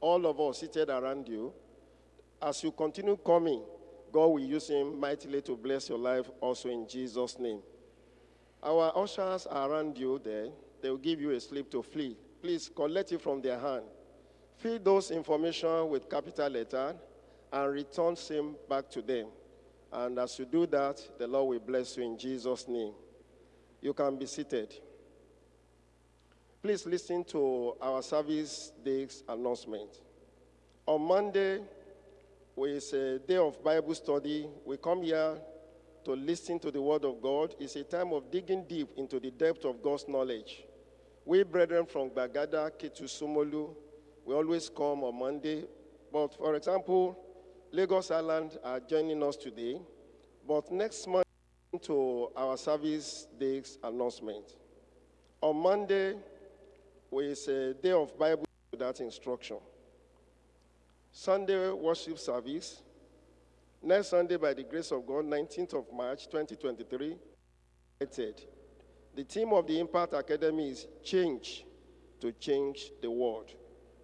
all of us seated around you. As you continue coming, God will use him mightily to bless your life also in Jesus' name. Our ushers are around you there. They will give you a slip to flee. Please collect it from their hand. Fill those information with capital letter and return same back to them. And as you do that, the Lord will bless you in Jesus' name. You can be seated. Please listen to our service day's announcement. On Monday, is a day of Bible study. We come here to listen to the Word of God. It's a time of digging deep into the depth of God's knowledge. We, brethren from Bagada, Sumolu, we always come on Monday. But for example, Lagos Island are joining us today. But next month, to our service day's announcement. On Monday, is a day of Bible that instruction. Sunday worship service. Next Sunday, by the grace of God, 19th of March 2023. The theme of the Impact Academy is change to change the world.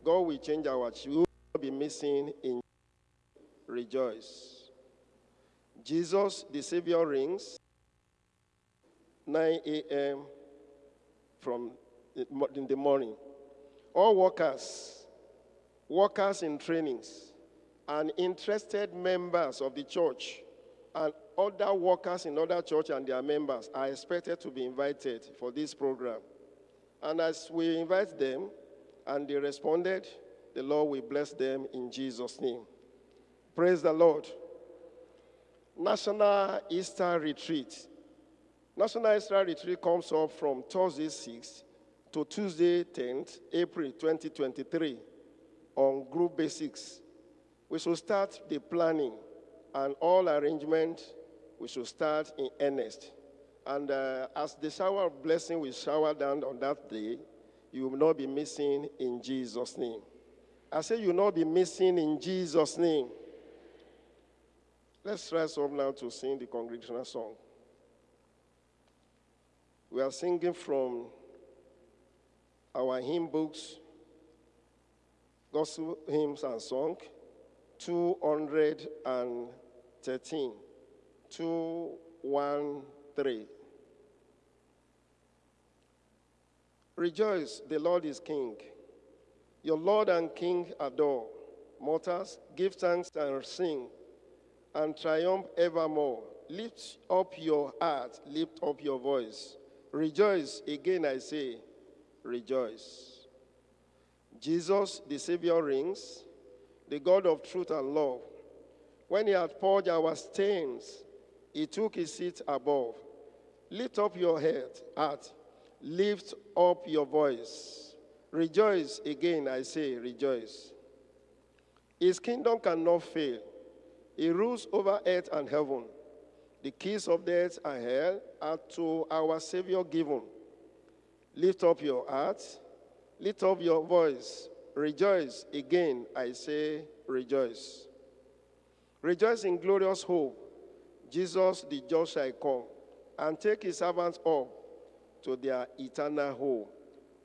God will change our will be missing in rejoice. Jesus, the Savior rings, 9 a.m. from in the morning. All workers, workers in trainings, and interested members of the church and other workers in other church and their members are expected to be invited for this program. And as we invite them and they responded, the Lord will bless them in Jesus' name. Praise the Lord. National Easter Retreat. National Easter Retreat comes up from Thursday 6th to Tuesday 10th, April 2023 on group basics. We should start the planning and all arrangement, we should start in earnest. And uh, as the shower of blessing will shower down on that day, you will not be missing in Jesus' name. I say you will not be missing in Jesus' name. Let's rise up now to sing the congregational song. We are singing from our hymn books, gospel hymns and song, 213, 213. Rejoice, the Lord is King. Your Lord and King adore. Mortals, give thanks and sing, and triumph evermore. Lift up your heart, lift up your voice. Rejoice, again I say, rejoice. Jesus, the Savior, rings, the God of truth and love. When he had purged our stains, he took his seat above. Lift up your head, heart, lift up your voice. Rejoice again, I say, rejoice. His kingdom cannot fail. He rules over earth and heaven. The keys of death and hell are to our Savior given. Lift up your heart, lift up your voice, rejoice. Again, I say, rejoice. Rejoice in glorious hope. Jesus, the just, shall come and take his servants up to their eternal home.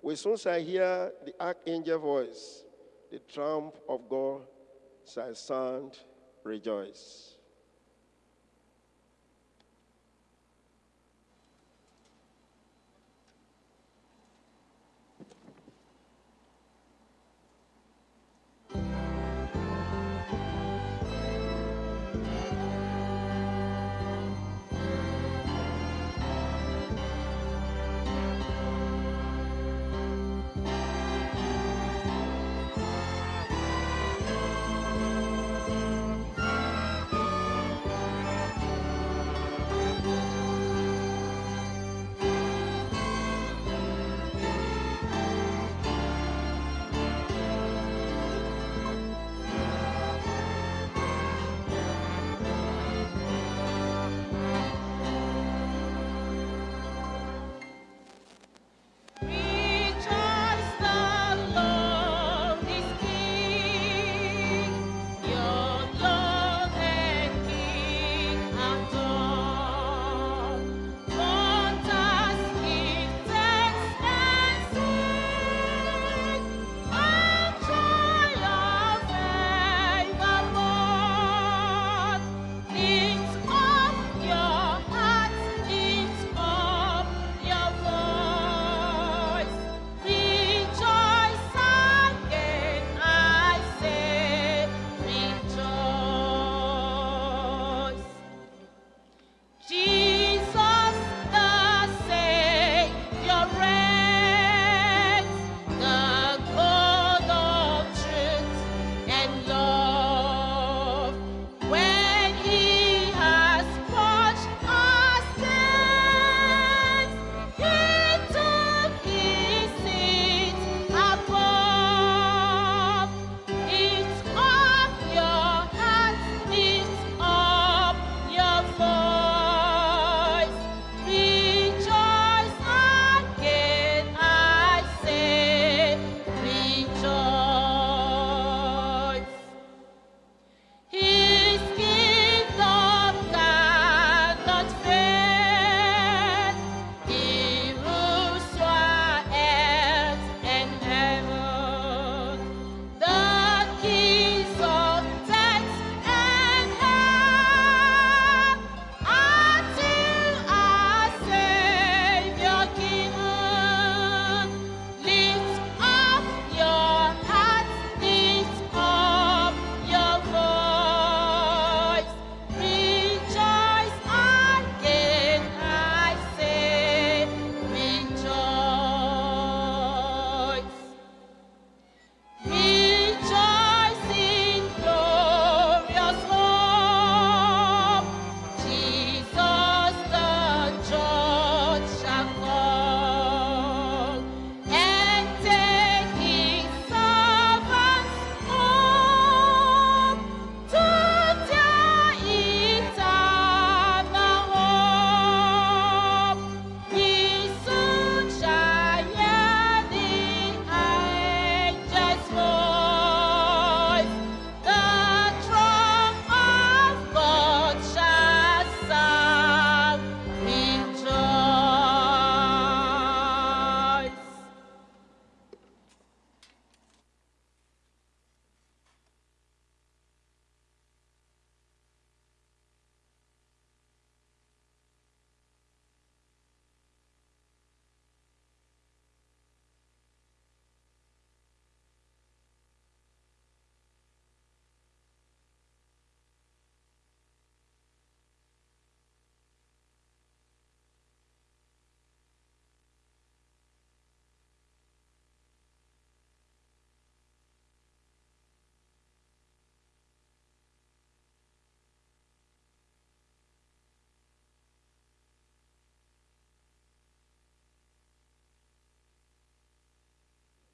We soon shall hear the archangel voice, the trump of God shall sound, rejoice.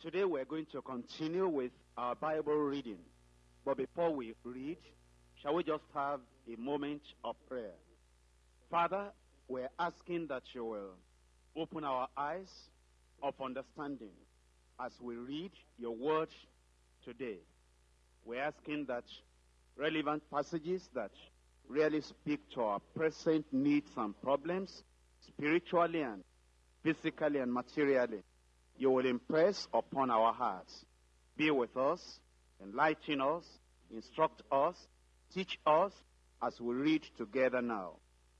Today we're going to continue with our Bible reading. But before we read, shall we just have a moment of prayer? Father, we're asking that you will open our eyes of understanding as we read your word today. We're asking that relevant passages that really speak to our present needs and problems, spiritually and physically and materially, you will impress upon our hearts. Be with us, enlighten us, instruct us, teach us as we read together now.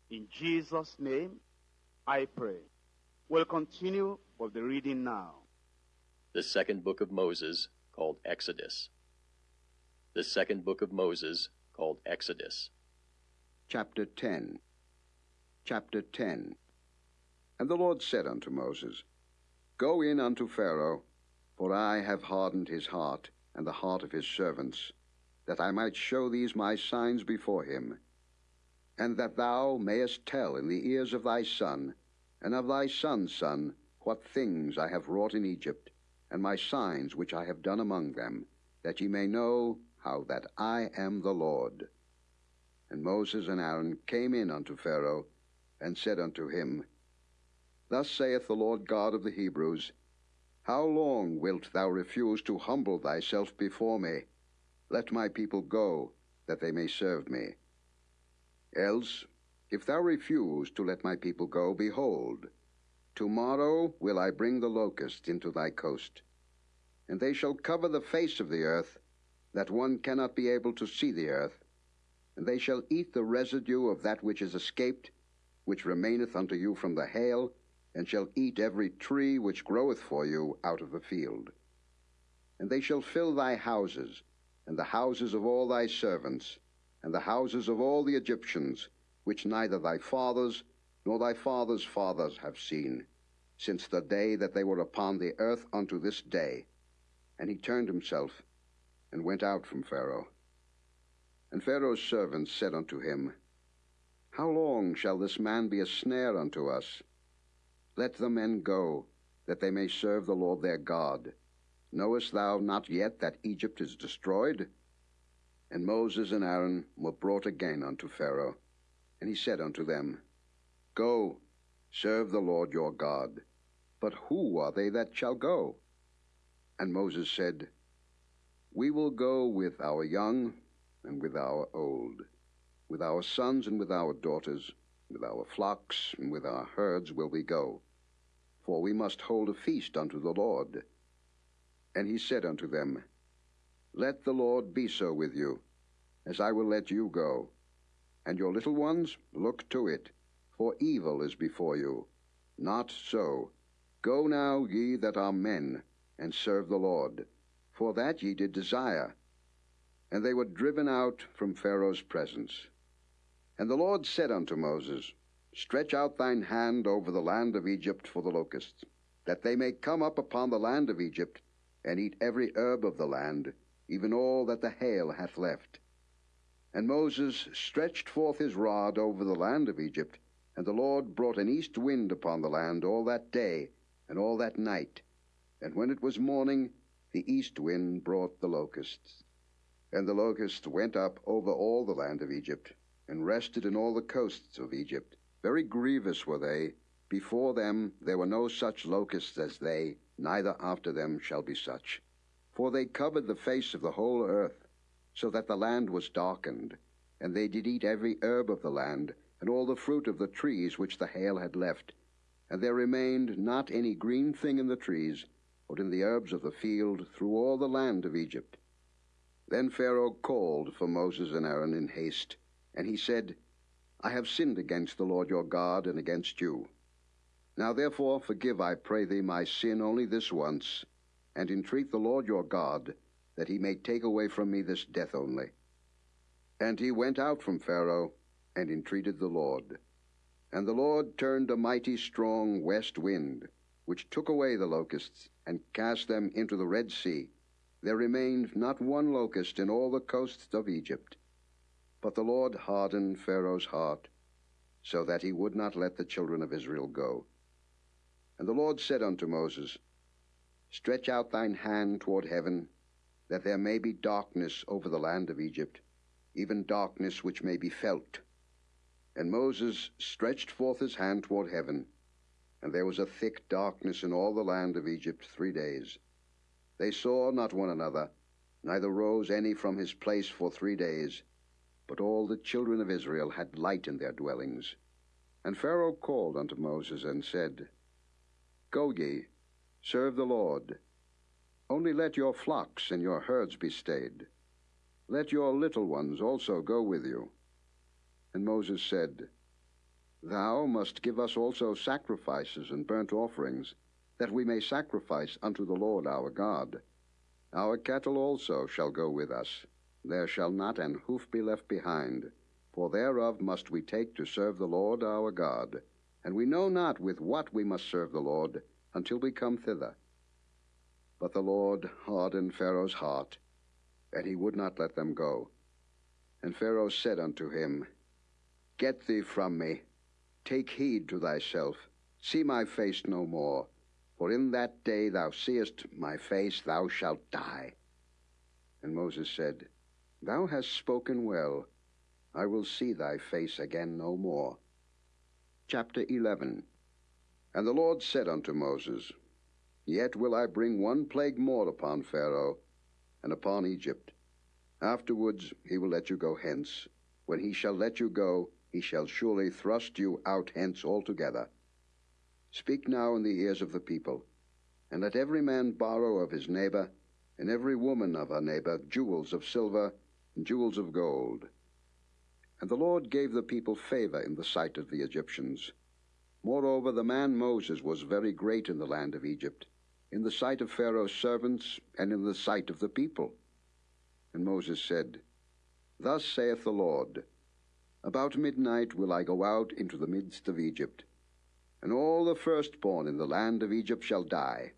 In Jesus' name, I pray. We'll continue with the reading now. The second book of Moses, called Exodus. The second book of Moses, called Exodus. Chapter 10 Chapter 10 And the Lord said unto Moses, Go in unto Pharaoh, for I have hardened his heart, and the heart of his servants, that I might show these my signs before him, and that thou mayest tell in the ears of thy son, and of thy son's son, what things I have wrought in Egypt, and my signs which I have done among them, that ye may know how that I am the Lord. And Moses and Aaron came in unto Pharaoh, and said unto him, Thus saith the Lord God of the Hebrews, How long wilt thou refuse to humble thyself before me? Let my people go, that they may serve me. Else, if thou refuse to let my people go, behold, tomorrow will I bring the locust into thy coast, and they shall cover the face of the earth, that one cannot be able to see the earth, and they shall eat the residue of that which is escaped, which remaineth unto you from the hail, and shall eat every tree which groweth for you out of the field. And they shall fill thy houses, and the houses of all thy servants, and the houses of all the Egyptians, which neither thy fathers nor thy fathers' fathers have seen, since the day that they were upon the earth unto this day. And he turned himself, and went out from Pharaoh. And Pharaoh's servants said unto him, How long shall this man be a snare unto us? Let the men go, that they may serve the Lord their God. Knowest thou not yet that Egypt is destroyed? And Moses and Aaron were brought again unto Pharaoh. And he said unto them, Go, serve the Lord your God. But who are they that shall go? And Moses said, We will go with our young and with our old, with our sons and with our daughters, with our flocks and with our herds will we go, for we must hold a feast unto the Lord. And he said unto them, Let the Lord be so with you, as I will let you go. And your little ones, look to it, for evil is before you. Not so. Go now, ye that are men, and serve the Lord, for that ye did desire. And they were driven out from Pharaoh's presence. And the Lord said unto Moses, Stretch out thine hand over the land of Egypt for the locusts, that they may come up upon the land of Egypt, and eat every herb of the land, even all that the hail hath left. And Moses stretched forth his rod over the land of Egypt, and the Lord brought an east wind upon the land all that day and all that night. And when it was morning, the east wind brought the locusts. And the locusts went up over all the land of Egypt, and rested in all the coasts of Egypt. Very grievous were they. Before them there were no such locusts as they, neither after them shall be such. For they covered the face of the whole earth, so that the land was darkened. And they did eat every herb of the land, and all the fruit of the trees which the hail had left. And there remained not any green thing in the trees, or in the herbs of the field, through all the land of Egypt. Then Pharaoh called for Moses and Aaron in haste, and he said, I have sinned against the Lord your God and against you. Now therefore forgive, I pray thee, my sin only this once, and entreat the Lord your God, that he may take away from me this death only. And he went out from Pharaoh, and entreated the Lord. And the Lord turned a mighty strong west wind, which took away the locusts, and cast them into the Red Sea. There remained not one locust in all the coasts of Egypt. But the Lord hardened Pharaoh's heart, so that he would not let the children of Israel go. And the Lord said unto Moses, Stretch out thine hand toward heaven, that there may be darkness over the land of Egypt, even darkness which may be felt. And Moses stretched forth his hand toward heaven, and there was a thick darkness in all the land of Egypt three days. They saw not one another, neither rose any from his place for three days, but all the children of Israel had light in their dwellings. And Pharaoh called unto Moses and said, Go ye, serve the Lord. Only let your flocks and your herds be stayed. Let your little ones also go with you. And Moses said, Thou must give us also sacrifices and burnt offerings, that we may sacrifice unto the Lord our God. Our cattle also shall go with us. There shall not an hoof be left behind, for thereof must we take to serve the Lord our God. And we know not with what we must serve the Lord until we come thither. But the Lord hardened Pharaoh's heart, and he would not let them go. And Pharaoh said unto him, Get thee from me, take heed to thyself, see my face no more, for in that day thou seest my face, thou shalt die. And Moses said, Thou hast spoken well, I will see thy face again no more. Chapter 11 And the Lord said unto Moses, Yet will I bring one plague more upon Pharaoh and upon Egypt. Afterwards he will let you go hence. When he shall let you go, he shall surely thrust you out hence altogether. Speak now in the ears of the people, and let every man borrow of his neighbor, and every woman of her neighbor, jewels of silver jewels of gold. And the Lord gave the people favor in the sight of the Egyptians. Moreover, the man Moses was very great in the land of Egypt, in the sight of Pharaoh's servants, and in the sight of the people. And Moses said, Thus saith the Lord, About midnight will I go out into the midst of Egypt, and all the firstborn in the land of Egypt shall die,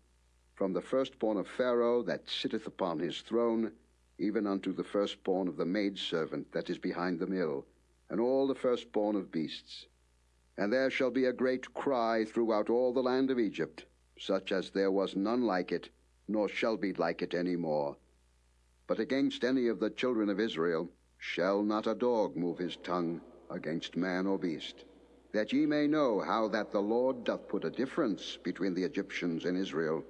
from the firstborn of Pharaoh that sitteth upon his throne, even unto the firstborn of the maidservant that is behind the mill, and all the firstborn of beasts. And there shall be a great cry throughout all the land of Egypt, such as there was none like it, nor shall be like it any more. But against any of the children of Israel shall not a dog move his tongue against man or beast, that ye may know how that the Lord doth put a difference between the Egyptians and Israel.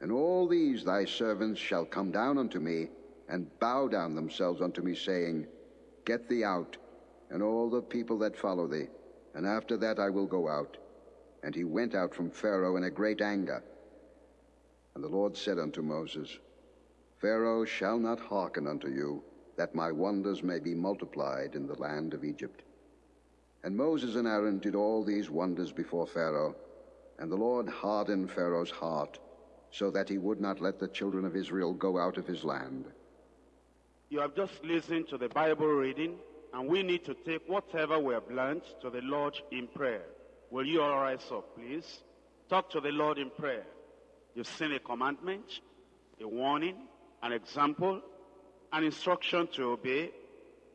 And all these thy servants shall come down unto me, and bow down themselves unto me, saying, Get thee out, and all the people that follow thee, and after that I will go out. And he went out from Pharaoh in a great anger. And the Lord said unto Moses, Pharaoh shall not hearken unto you, that my wonders may be multiplied in the land of Egypt. And Moses and Aaron did all these wonders before Pharaoh, and the Lord hardened Pharaoh's heart, so that he would not let the children of Israel go out of his land. You have just listened to the Bible reading, and we need to take whatever we have learned to the Lord in prayer. Will you all rise up, please? Talk to the Lord in prayer. You've seen a commandment, a warning, an example, an instruction to obey,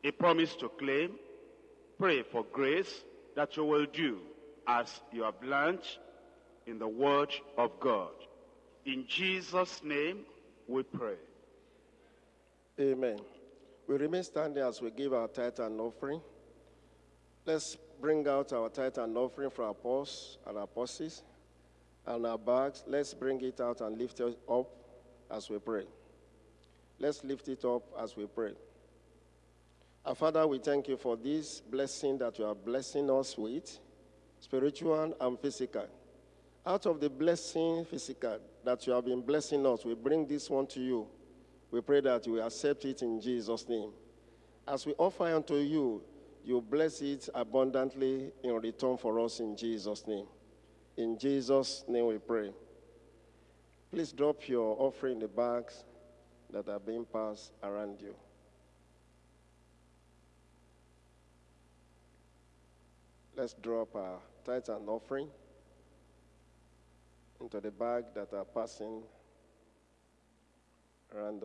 a promise to claim. Pray for grace that you will do as you have learned in the Word of God. In Jesus' name we pray. Amen. We remain standing as we give our tithe and offering. Let's bring out our tithe and offering for our purse and our purses and our bags. Let's bring it out and lift it up as we pray. Let's lift it up as we pray. Our Father, we thank you for this blessing that you are blessing us with, spiritual and physical. Out of the blessing physical that you have been blessing us, we bring this one to you. We pray that you accept it in Jesus' name. As we offer unto you, you bless it abundantly in return for us in Jesus' name. In Jesus' name we pray. Please drop your offering in the bags that are being passed around you. Let's drop our tithe and offering into the bag that are passing around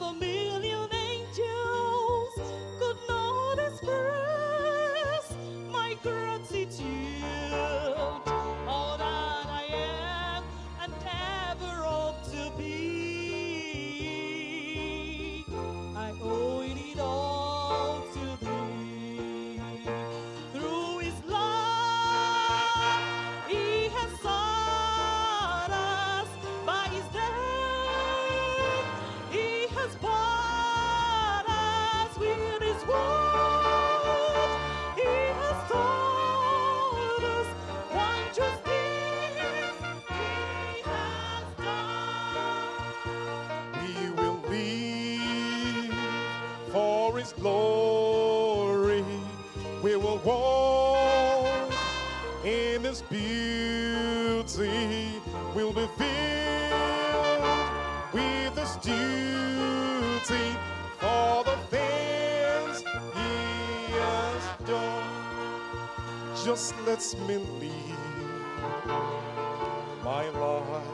us. of We'll be filled with His duty for the things He has done. Just let me live my life.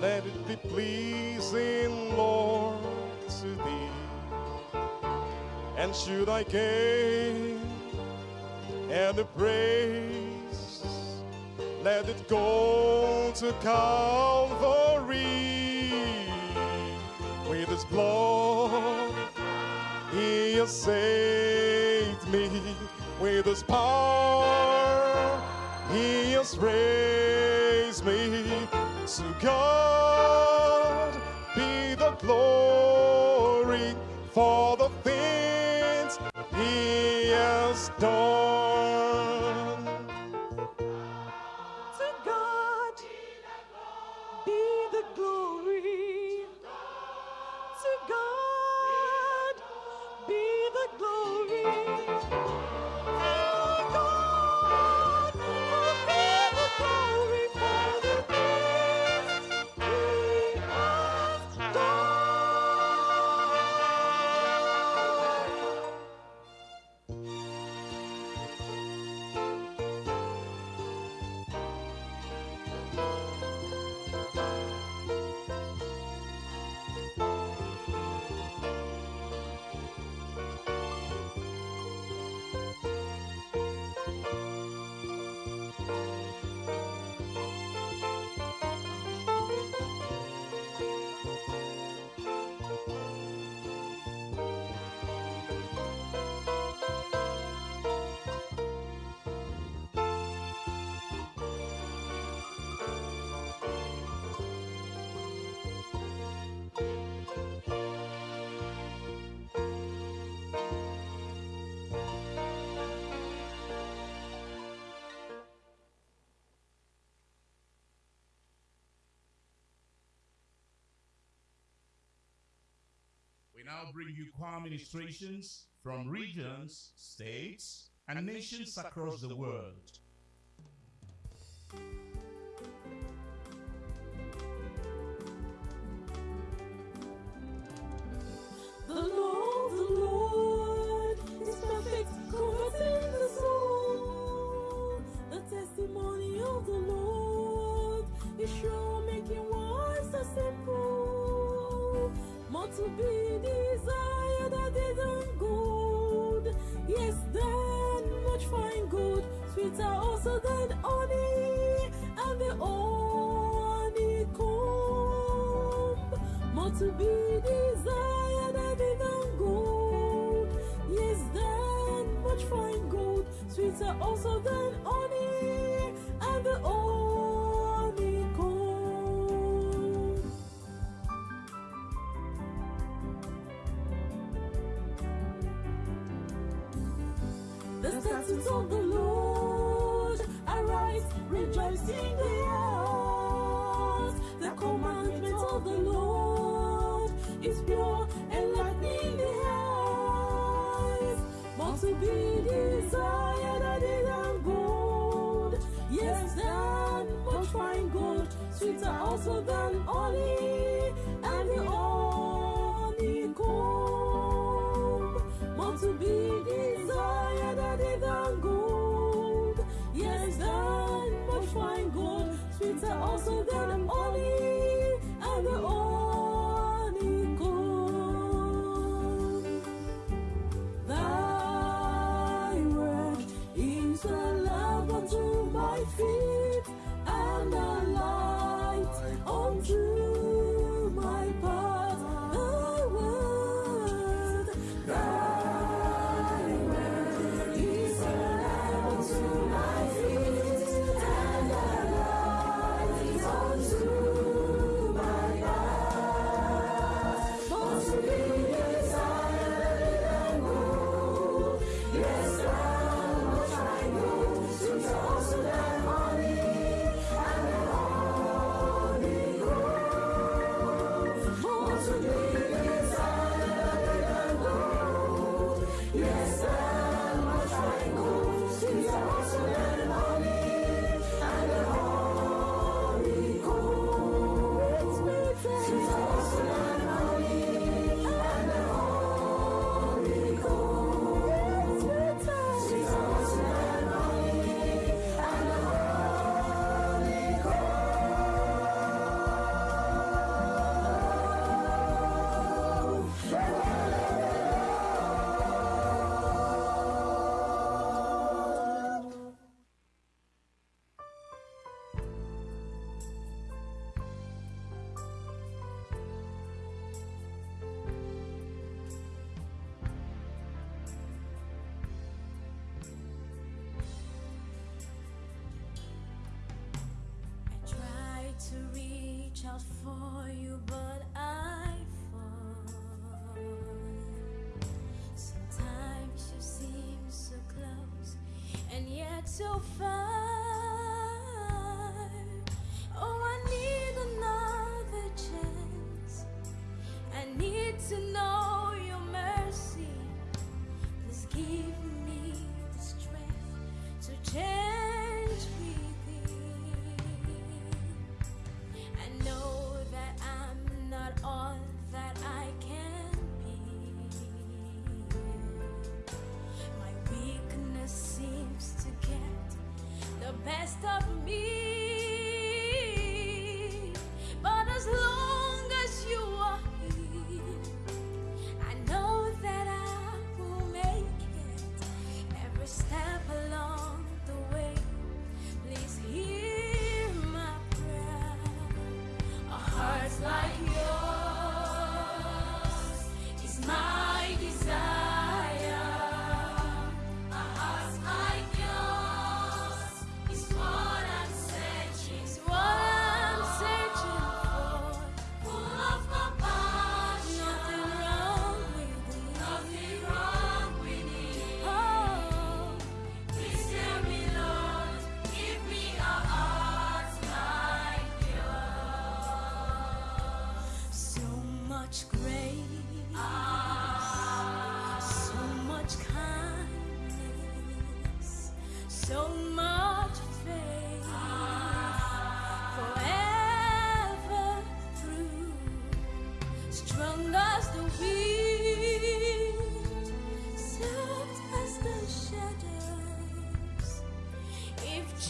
Let it be pleasing, Lord, to thee. And should I gain and the praise, let it go to Calvary. With his blood, he has saved me. With his power, he has raised me. To God We now bring you choir ministrations from regions, states, and nations across the world. To be desired than gold. Yes, than much fine gold, sweeter also than honey, and the honeycomb. More to be desired than gold. Yes, than much fine gold, sweeter also than honey, and the honeycomb. out for you, but I fall. Sometimes you seem so close and yet so far.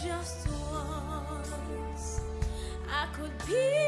just once. I could be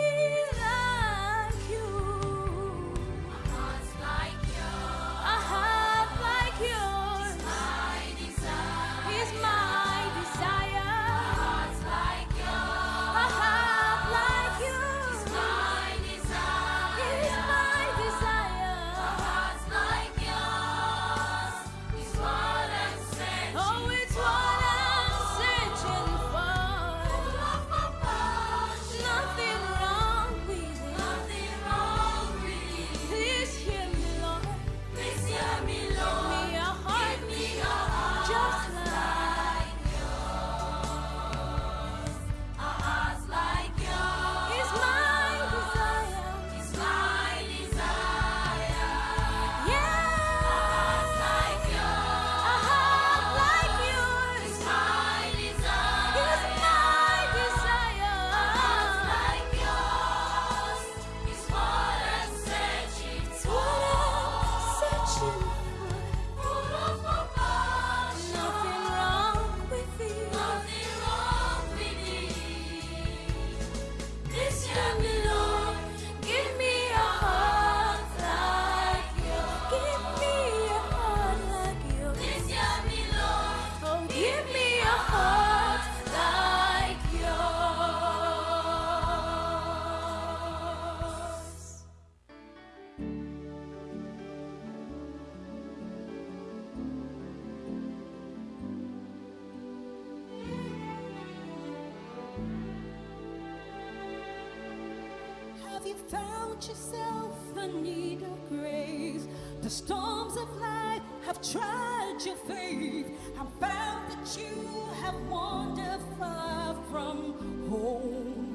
you found yourself in need of grace? The storms of life have tried your faith and found that you have wandered far from home.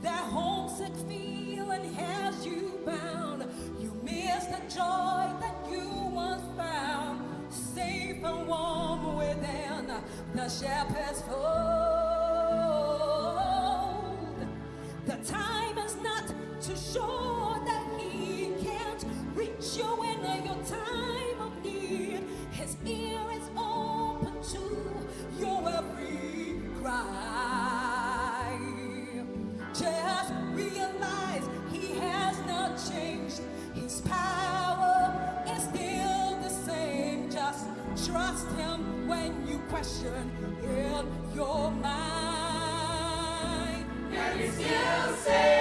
That homesick feeling has you bound. You miss the joy that you once found, safe and warm within the shepherd's fold. Short that he can't reach you in your time of need. His ear is open to your every cry. Just realize he has not changed. His power is still the same. Just trust him when you question in your mind. Can you still save?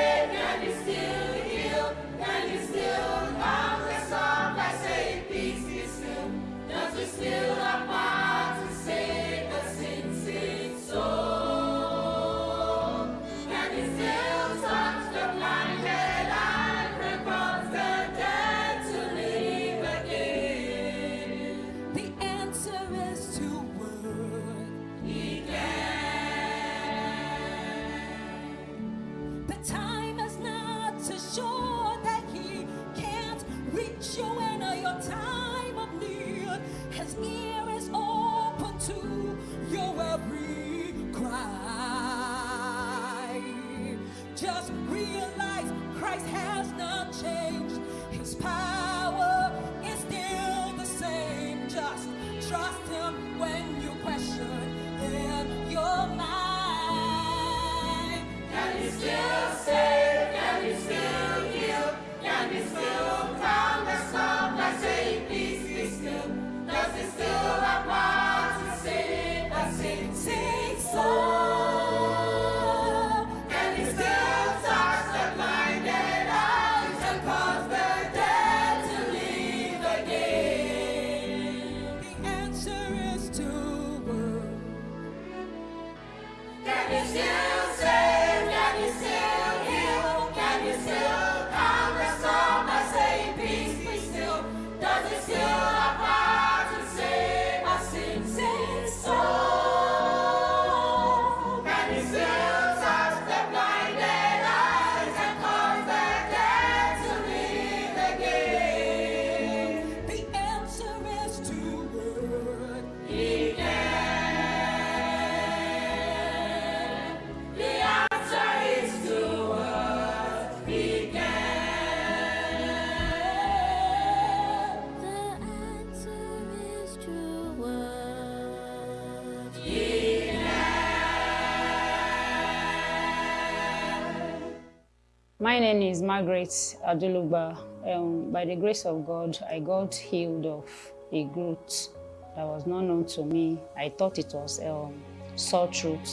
Is Margaret Aduluba. Um, by the grace of God, I got healed of a growth that was not known to me. I thought it was um, sore throat.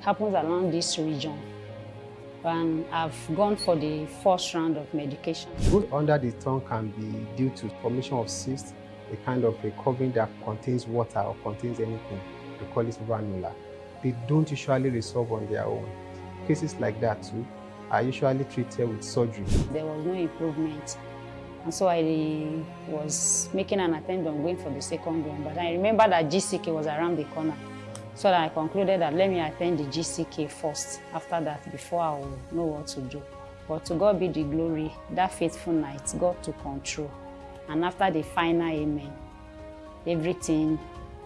Happens around this region. And I've gone for the first round of medication. Growth under the tongue can be due to formation of cysts, a kind of a covering that contains water or contains anything. We call it ranula. They don't usually resolve on their own. Cases like that too are usually treated with surgery. There was no improvement. And so I was making an attempt on going for the second one. But I remember that GCK was around the corner. So I concluded that let me attend the GCK first. After that, before I will know what to do. But to God be the glory, that faithful night, God took control. And after the final amen, everything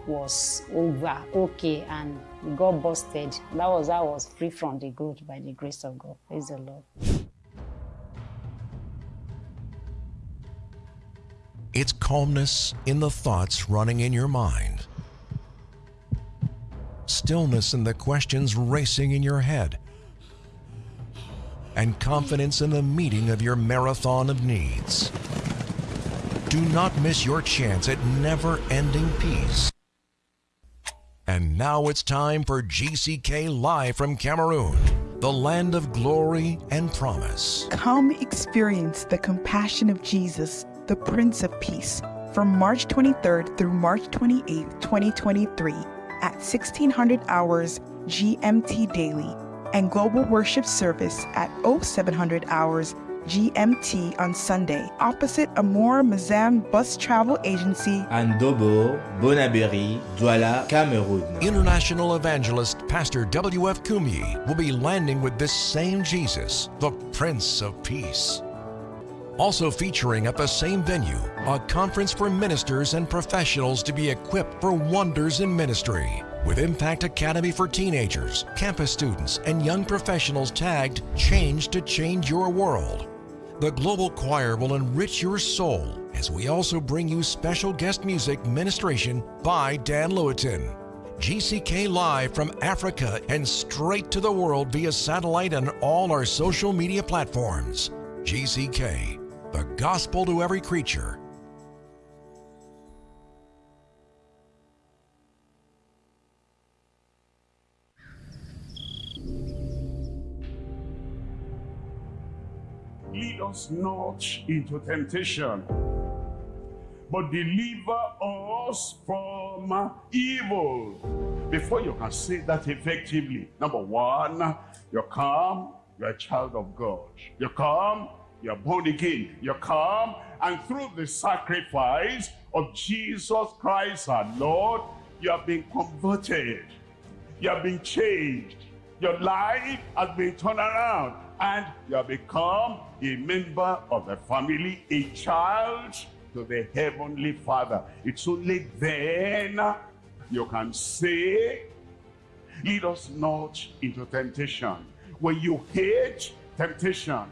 was over, okay, and got busted. That was how I was free from the growth by the grace of God. Praise the Lord. It's calmness in the thoughts running in your mind, stillness in the questions racing in your head, and confidence in the meeting of your marathon of needs. Do not miss your chance at never ending peace. And now it's time for GCK Live from Cameroon, the land of glory and promise. Come experience the compassion of Jesus, the Prince of Peace, from March 23rd through March 28th, 2023, at 1600 hours GMT daily, and global worship service at 0700 hours GMT on Sunday, opposite Amor Mazam Bus Travel Agency. Andobo, Bonaberi, Douala, Cameroon. International evangelist Pastor W.F. Kumuyi will be landing with this same Jesus, the Prince of Peace. Also featuring at the same venue, a conference for ministers and professionals to be equipped for wonders in ministry. With Impact Academy for teenagers, campus students, and young professionals tagged Change to Change Your World. The Global Choir will enrich your soul as we also bring you special guest music ministration by Dan Lewiton. GCK Live from Africa and straight to the world via satellite and all our social media platforms. GCK, the gospel to every creature. Us not into temptation, but deliver us from evil. Before you can say that effectively, number one, you come, you're a child of God. You come, you're born again. You come, and through the sacrifice of Jesus Christ our Lord, you have been converted. You have been changed. Your life has been turned around and you have become a member of the family, a child to the Heavenly Father. It's only then you can say, lead us not into temptation. When you hate temptation,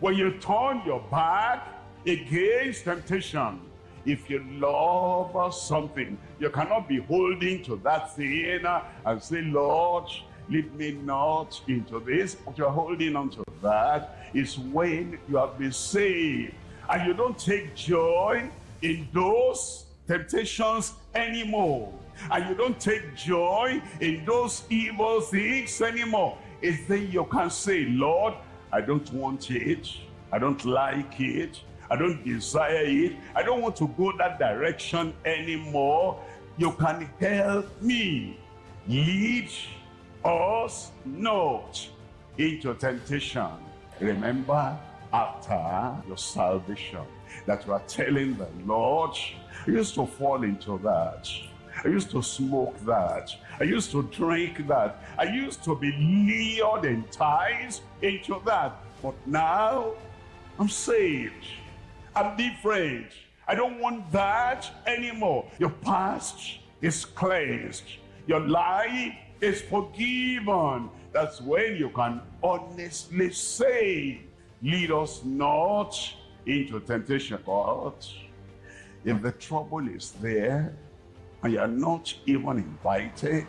when you turn your back against temptation, if you love something, you cannot be holding to that thing and say, Lord, lead me not into this. but you're holding on to that is when you have been saved. And you don't take joy in those temptations anymore. And you don't take joy in those evil things anymore. It's then you can say, Lord, I don't want it. I don't like it. I don't desire it. I don't want to go that direction anymore. You can help me. Lead us not into temptation. Remember, after your salvation, that you are telling the Lord, I used to fall into that. I used to smoke that. I used to drink that. I used to be lured and enticed into that. But now, I'm saved. I'm different. I don't want that anymore. Your past is cleansed. Your life is forgiven. That's when you can honestly say, lead us not into temptation. But if the trouble is there, and you're not even invited,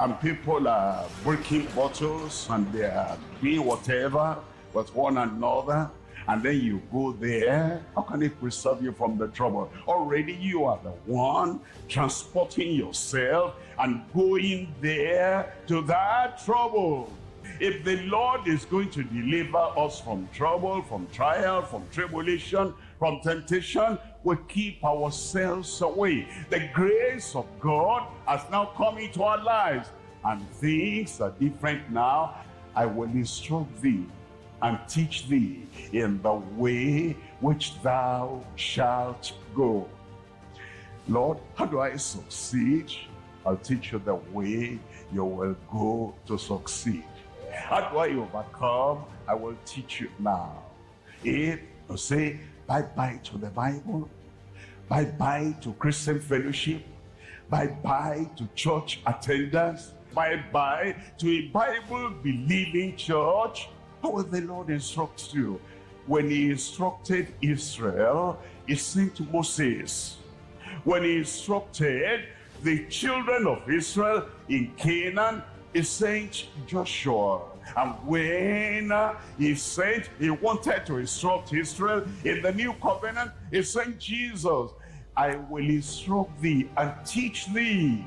and people are breaking bottles, and they are doing whatever with one another, and then you go there, how can it preserve you from the trouble? Already you are the one transporting yourself and going there to that trouble. If the Lord is going to deliver us from trouble, from trial, from tribulation, from temptation, we keep ourselves away. The grace of God has now come into our lives and things are different now. I will instruct thee and teach thee in the way which thou shalt go. Lord, how do I succeed? I'll teach you the way you will go to succeed. How do I overcome? I will teach you now. If you say bye-bye to the Bible, bye-bye to Christian fellowship, bye-bye to church attendance, bye-bye to a Bible-believing church, how will the Lord instruct you? When he instructed Israel, he to Moses, when he instructed the children of Israel in Canaan, he sent Joshua. And when uh, he sent, he wanted to instruct Israel in the new covenant, he sent Jesus. I will instruct thee and teach thee.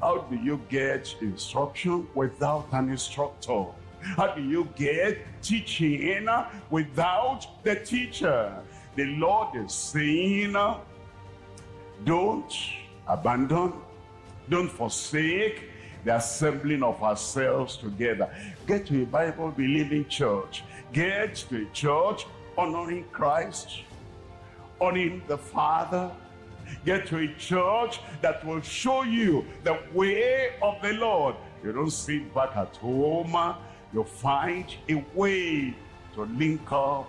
How do you get instruction without an instructor? How do you get teaching without the teacher? The Lord is saying, don't abandon, don't forsake the assembling of ourselves together. Get to a Bible believing church. Get to a church honoring Christ, honoring the Father. Get to a church that will show you the way of the Lord. You don't sit back at home. You find a way to link up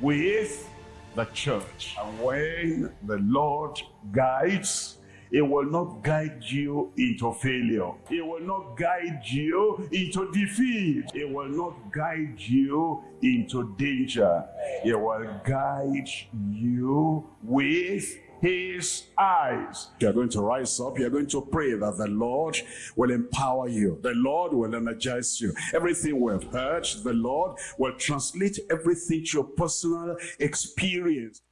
with the church. And when the Lord guides, he will not guide you into failure. He will not guide you into defeat. He will not guide you into danger. He will guide you with his eyes. You're going to rise up. You're going to pray that the Lord will empower you. The Lord will energize you. Everything we've heard, the Lord will translate everything to your personal experience.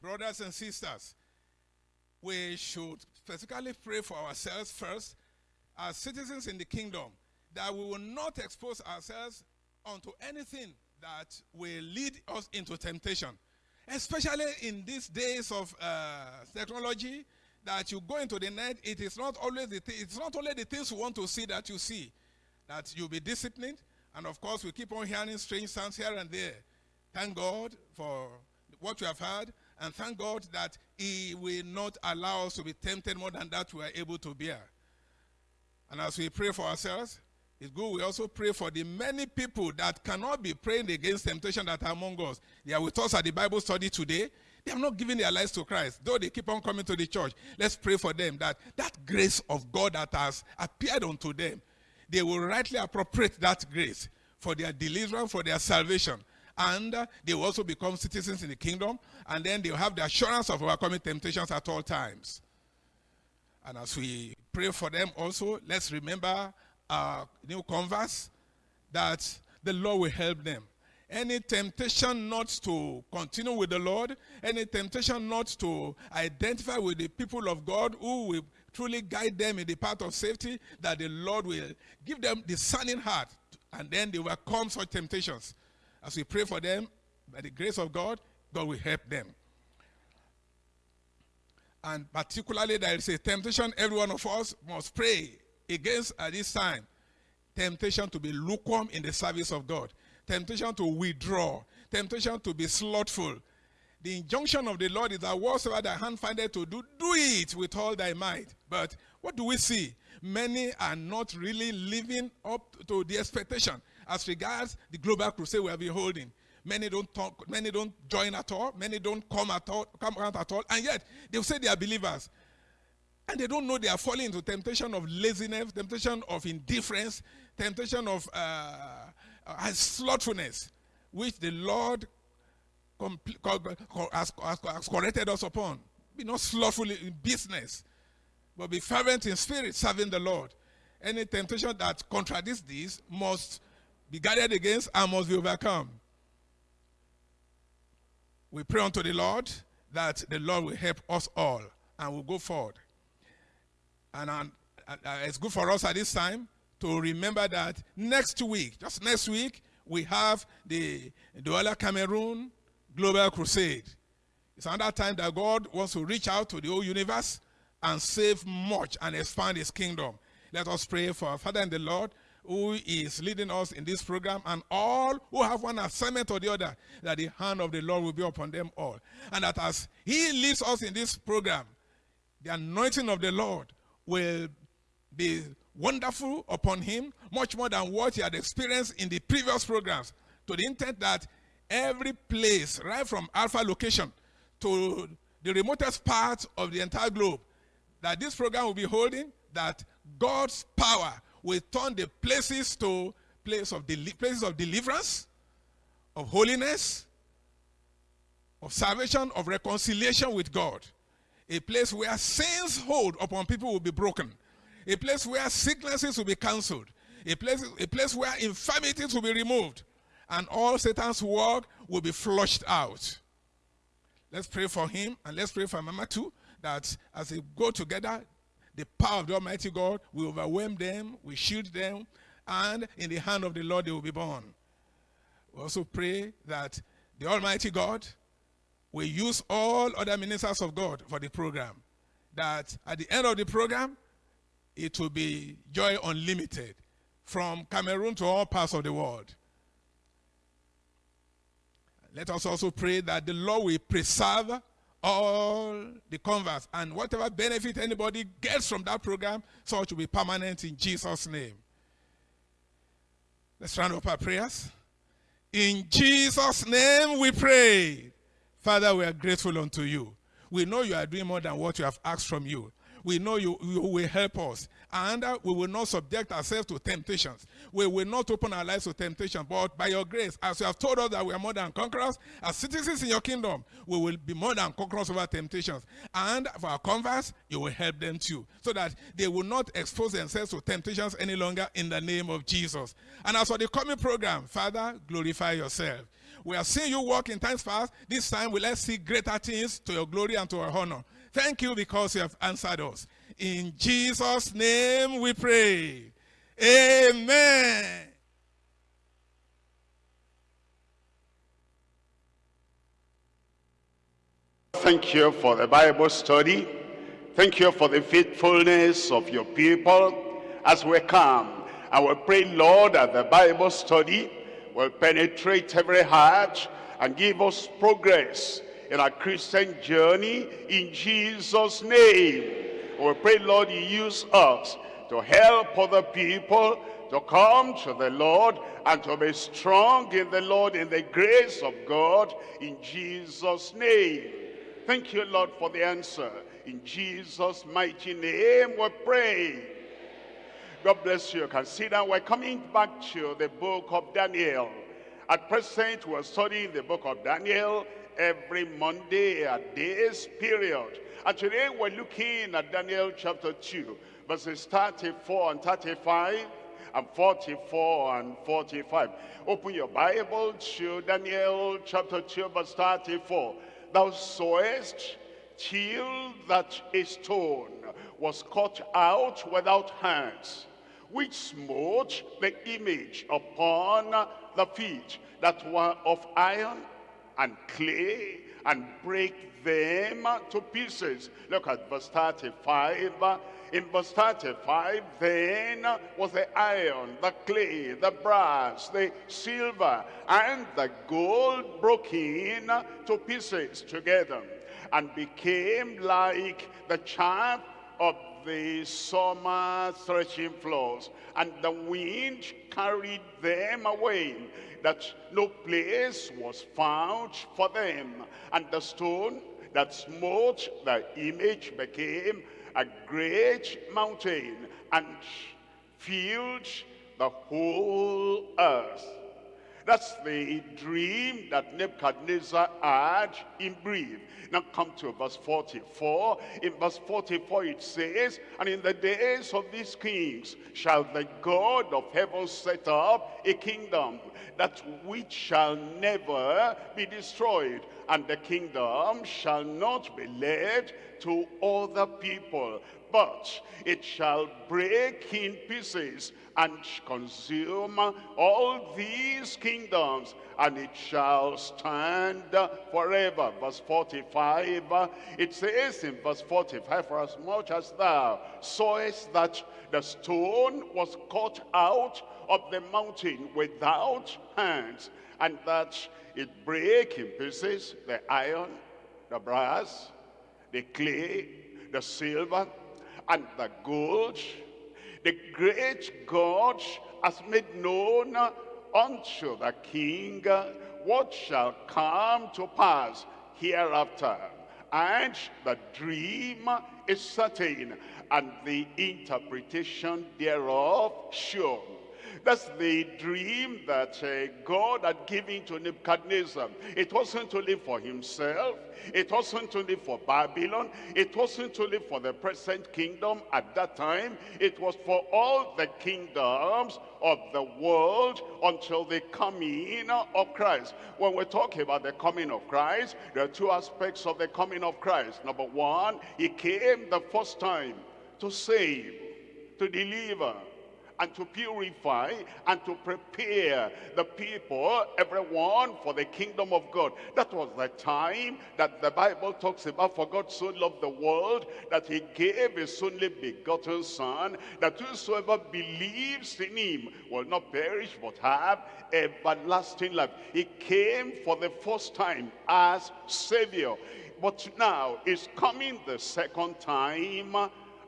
Brothers and sisters, we should specifically pray for ourselves first as citizens in the kingdom that we will not expose ourselves unto anything that will lead us into temptation. Especially in these days of uh, technology, that you go into the net, it is not always the th- it's not only the things you want to see that you see, that you'll be disciplined. And of course, we keep on hearing strange sounds here and there. Thank God for what we have heard, and thank God that He will not allow us to be tempted more than that we are able to bear. And as we pray for ourselves, it's good we also pray for the many people that cannot be praying against temptation that are among us. They are with us at the Bible study today. They have not given their lives to Christ, though they keep on coming to the church. Let's pray for them that that grace of God that has appeared unto them, they will rightly appropriate that grace for their deliverance, for their salvation. And uh, they will also become citizens in the kingdom, and then they'll have the assurance of overcoming temptations at all times. And as we pray for them also, let's remember our new converts that the Lord will help them. Any temptation not to continue with the Lord, any temptation not to identify with the people of God who will truly guide them in the path of safety, that the Lord will give them the discerning heart, and then they will come such temptations. As we pray for them, by the grace of God, God will help them. And particularly, there is a temptation every one of us must pray against at this time. Temptation to be lukewarm in the service of God. Temptation to withdraw. Temptation to be slothful. The injunction of the Lord is that whatsoever thy hand findeth to do, do it with all thy might. But what do we see? Many are not really living up to the expectation as regards the global crusade we have been holding. Many don't talk, many don't join at all, many don't come at all, come out at all, and yet they'll say they are believers. And they don't know they are falling into temptation of laziness, temptation of indifference, temptation of uh, uh, slothfulness, which the Lord has, has, corrected us upon. Be not slothful in business, but be fervent in spirit, serving the Lord. Any temptation that contradicts this must be guarded against and must be overcome. We pray unto the Lord that the Lord will help us all and we'll go forward. And uh, it's good for us at this time to remember that next week, just next week, we have the Douala Cameroon Global Crusade. It's another time that God wants to reach out to the whole universe and save much and expand his kingdom. Let us pray for our Father in the Lord who is leading us in this program and all who have one assignment or the other, that the hand of the Lord will be upon them all. And that as he leads us in this program, the anointing of the Lord will be wonderful upon him, much more than what he had experienced in the previous programs, to the intent that every place, right from Alpha location to the remotest part of the entire globe, that this program will be holding, that God's power will turn the places to place of places of deliverance, of holiness, of salvation, of reconciliation with God. A place where sins hold upon people will be broken. A place where sicknesses will be cancelled. A place, a place where infirmities will be removed. And all Satan's work will be flushed out. Let's pray for him and let's pray for Mama too. That as they go together, the power of the Almighty God will overwhelm them, will shield them, and in the hand of the Lord they will be born. We also pray that the Almighty God will use all other ministers of God for the program. that at the end of the program, it will be joy unlimited from Cameroon to all parts of the world. Let us also pray that the Lord will preserve all the converts and whatever benefit anybody gets from that program, such will be permanent in Jesus' name. Let's round up our prayers. In Jesus' name we pray. Father, we are grateful unto you. We know you are doing more than what you have asked from you. We know you, you will help us. And we will not subject ourselves to temptations. We will not open our lives to temptation. But by your grace, as you have told us that we are more than conquerors, as citizens in your kingdom, we will be more than conquerors over temptations. And for our converts, you will help them too. So that they will not expose themselves to temptations any longer in the name of Jesus. And as for the coming program, Father, glorify yourself. We are seeing you work in times past. This time, we let's see greater things to your glory and to our honor. Thank you because you have answered us. In Jesus' name we pray. Amen. Thank you for the Bible study. Thank you for the faithfulness of your people as we come. I will pray, Lord, that the Bible study will penetrate every heart and give us progress in our Christian journey in Jesus' name. We pray, Lord, you use us to help other people to come to the Lord and to be strong in the Lord in the grace of God in Jesus' name. Thank you, Lord, for the answer. In Jesus' mighty name we pray. God bless you. Consider we're coming back to the book of Daniel. At present, we're studying the book of Daniel every Monday at this period. And today we're looking at Daniel chapter 2, verses 34 and 35 and 44 and 45. Open your Bible to Daniel chapter 2, verse 34. Thou sawest till that a stone was cut out without hands, which smote the image upon the feet that were of iron and clay and break them to pieces. Look at verse 35. In verse 35, then was the iron, the clay, the brass, the silver, and the gold broken to pieces together, and became like the chaff of the summer threshing floors, and the wind carried them away that no place was found for them. And the stone that smote the image became a great mountain and filled the whole earth. That's the dream that Nebuchadnezzar had in brief. Now come to verse 44. In verse 44 it says, And in the days of these kings shall the God of heaven set up a kingdom that which shall never be destroyed, and the kingdom shall not be led to other people, but it shall break in pieces and consume all these kingdoms, and it shall stand forever. Verse 45, it says in verse 45, For as much as thou sawest that the stone was cut out of the mountain without hands, and that it break in pieces the iron, the brass, the clay, the silver, and the gold. The great God has made known unto the king what shall come to pass hereafter. And the dream is certain, and the interpretation thereof sure. That's the dream that uh, God had given to Nebuchadnezzar. It wasn't only for himself. It wasn't only for Babylon. It wasn't only for the present kingdom at that time. It was for all the kingdoms of the world until the coming of Christ. When we're talking about the coming of Christ, there are two aspects of the coming of Christ. Number one, he came the first time to save, to deliver, and to purify and to prepare the people, everyone, for the kingdom of God. That was the time that the Bible talks about, for God so loved the world that he gave his only begotten son, that whosoever believes in him will not perish but have everlasting life. He came for the first time as Savior. But now is coming the second time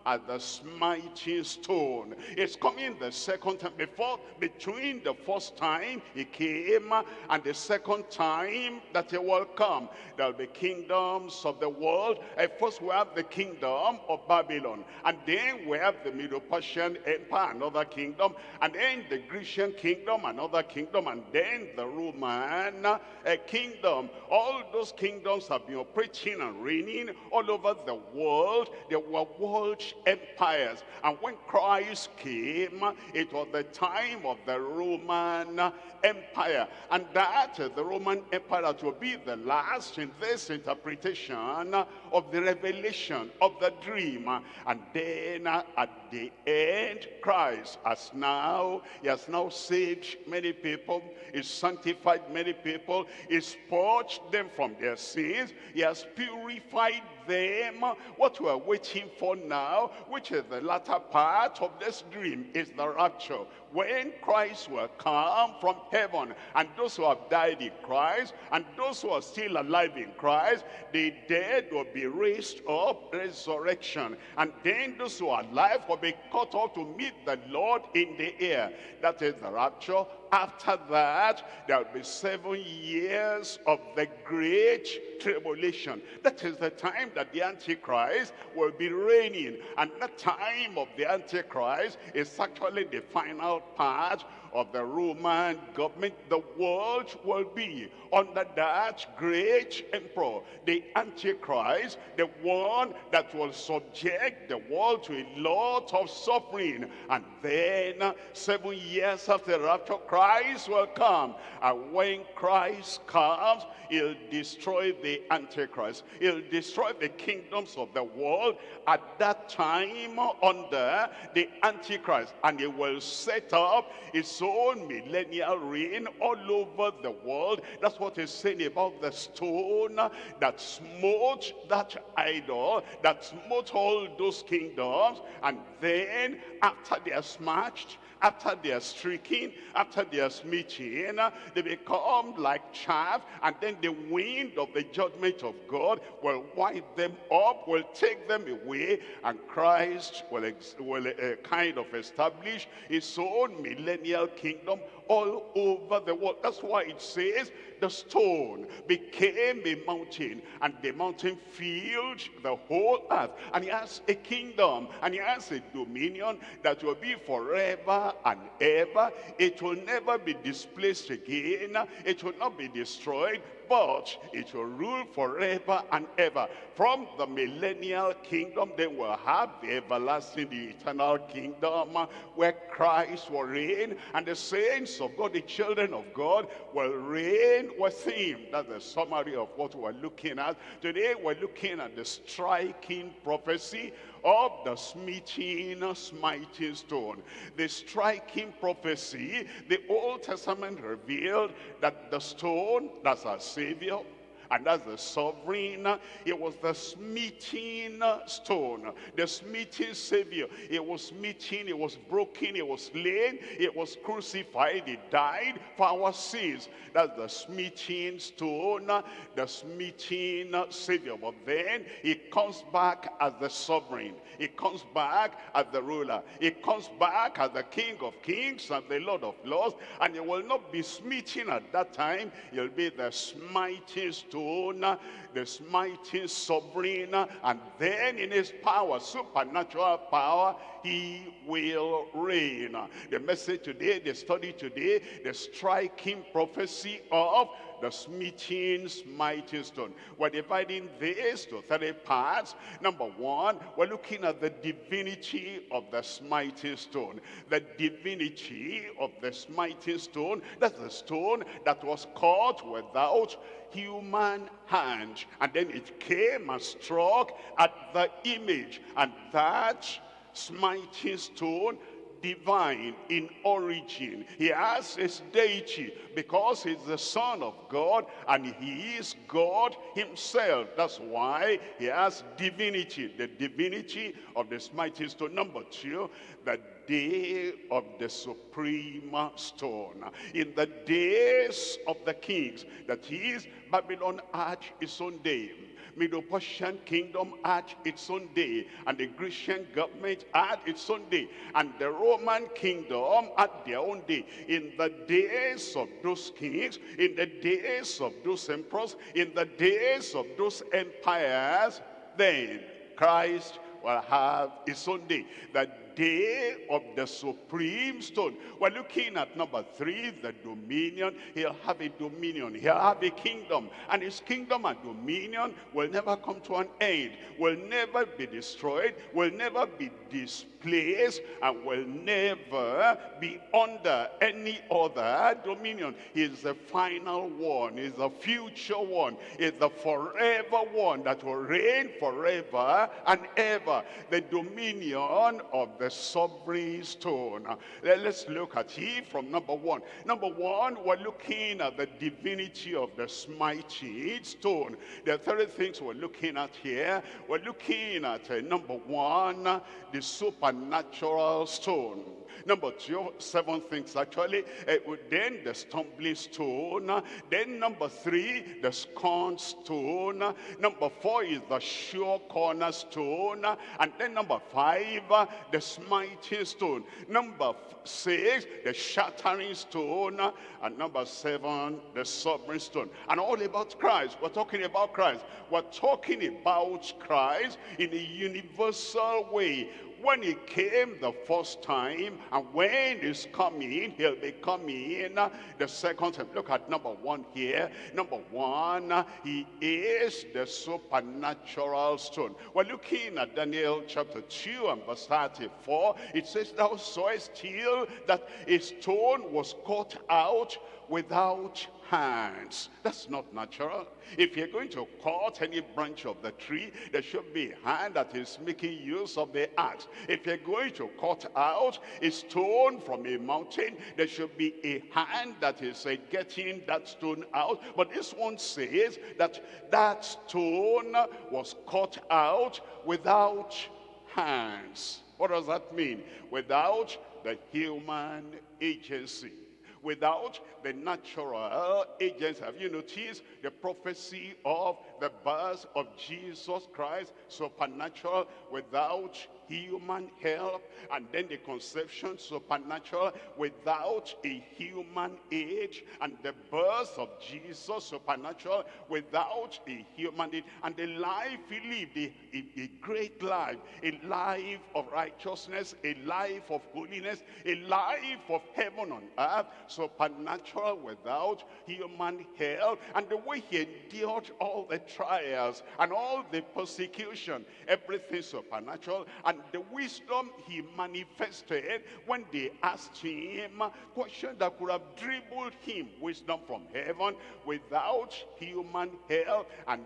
at the smiting stone. It's coming the second time. Before, between the first time he came and the second time that he will come, there'll be kingdoms of the world. At first we have the kingdom of Babylon. And then we have the Medo-Persian Empire, another kingdom. And then the Grecian kingdom, another kingdom. And then the Roman uh, kingdom. All those kingdoms have been operating and reigning all over the world. They were world empires. And when Christ came, it was the time of the Roman Empire. And that, the Roman Empire, that will be the last in this interpretation of the revelation of the dream. And then at the end, Christ has now, he has now saved many people, he's sanctified many people, he's purged them from their sins, he has purified them. What we are waiting for now, which is the latter part of this dream, is the rapture. When Christ will come from heaven, and those who have died in Christ, and those who are still alive in Christ, the dead will be raised up, resurrection. And then those who are alive will be caught up to meet the Lord in the air. That is the rapture. After that, there will be seven years of the great tribulation. That is the time that the Antichrist will be reigning. And the time of the Antichrist is actually the final part of the Roman government, the world will be under that great emperor, the Antichrist, the one that will subject the world to a lot of suffering. And then, seven years after the rapture, Christ will come. And when Christ comes, he'll destroy the Antichrist. He'll destroy the kingdoms of the world at that time under the Antichrist. And he will set up his own millennial reign all over the world. That's what he's saying about the stone that smote that idol, that smote all those kingdoms. And then after they are smashed, after they are stricken, after they are smitten, they become like chaff, and then the wind of the judgment of God will wipe them up, will take them away, and Christ will, will uh, kind of establish his own millennial kingdom all over the world. That's why it says the stone became a mountain and the mountain filled the whole earth. And he has a kingdom and he has a dominion that will be forever and ever. It will never be displaced again. It will not be destroyed but it will rule forever and ever. From the millennial kingdom, they will have the everlasting, the eternal kingdom where Christ will reign, and the saints of God, the children of God, will reign with him. That's the summary of what we're looking at. Today, we're looking at the striking prophecy of the smithing, smiting stone. The striking prophecy, the Old Testament revealed that the stone, that's our Savior, and that's the sovereign. It was the smiting stone, the smiting savior. It was smithing, it was broken, it was slain, it was crucified, it died for our sins. That's the smiting stone, the smiting savior. But then he comes back as the sovereign. He comes back as the ruler. He comes back as the king of kings and the lord of lords. And he will not be smiting at that time. He'll be the smiting stone, the smiting sovereign. And then in his power, supernatural power, he will reign. The message today, the study today, the striking prophecy of the smithing mighty stone. We're dividing this to three parts. Number one, we're looking at the divinity of the smiting stone. The divinity of the smiting stone, that's the stone that was cut without human hand. And then it came and struck at the image. And that smiting stone divine in origin. He has his deity because he's the son of God and he is God himself. That's why he has divinity, the divinity of this mighty stone. Number two, the day of the supreme stone. In the days of the kings, that is, Babylon had its own day. Medo-Persian kingdom had its own day, and the Grecian government had its own day, and the Roman kingdom had their own day. In the days of those kings, in the days of those emperors, in the days of those empires, then Christ will have his own day. The day of the supreme stone. We're looking at number three, the dominion. He'll have a dominion. He'll have a kingdom. And his kingdom and dominion will never come to an end. Will never be destroyed. Will never be displaced. And will never be under any other dominion. He's the final one. He's the future one. He's the forever one that will reign forever and ever. The dominion of the sovereign stone. Let's look at it from number one. Number one, we're looking at the divinity of the mighty stone. There are three things we're looking at here. We're looking at uh, number one, the supernatural stone. Number two, seven things actually. Uh, then the stumbling stone. Then number three, the scorn stone. Number four is the sure cornerstone. And then number five, uh, the smiting stone. Number six, the shattering stone. And number seven, the sovereign stone. And all about Christ. We're talking about Christ. We're talking about Christ in a universal way when he came the first time and when he's coming he'll be coming. The second time look at number one here. Number one he is the supernatural stone. We're looking at daniel chapter 2 and verse 34 it says thou sawest still that a stone was cut out without hands. That's not natural. If you're going to cut any branch of the tree, there should be a hand that is making use of the axe. If you're going to cut out a stone from a mountain, there should be a hand that is uh, getting that stone out. But this one says that that stone was cut out without hands. What does that mean? Without the human agency without the natural agents. Have you noticed the prophecy of the birth of Jesus Christ, supernatural, without human help, and then the conception, supernatural, without a human age, and the birth of Jesus, supernatural, without a human age, and the life he lived, a, a, a great life, a life of righteousness, a life of holiness, a life of heaven on earth, supernatural without human help, and the way he endured all the trials and all the persecution, everything supernatural, and the wisdom he manifested when they asked him question that could have dribbled him wisdom from heaven without human help, and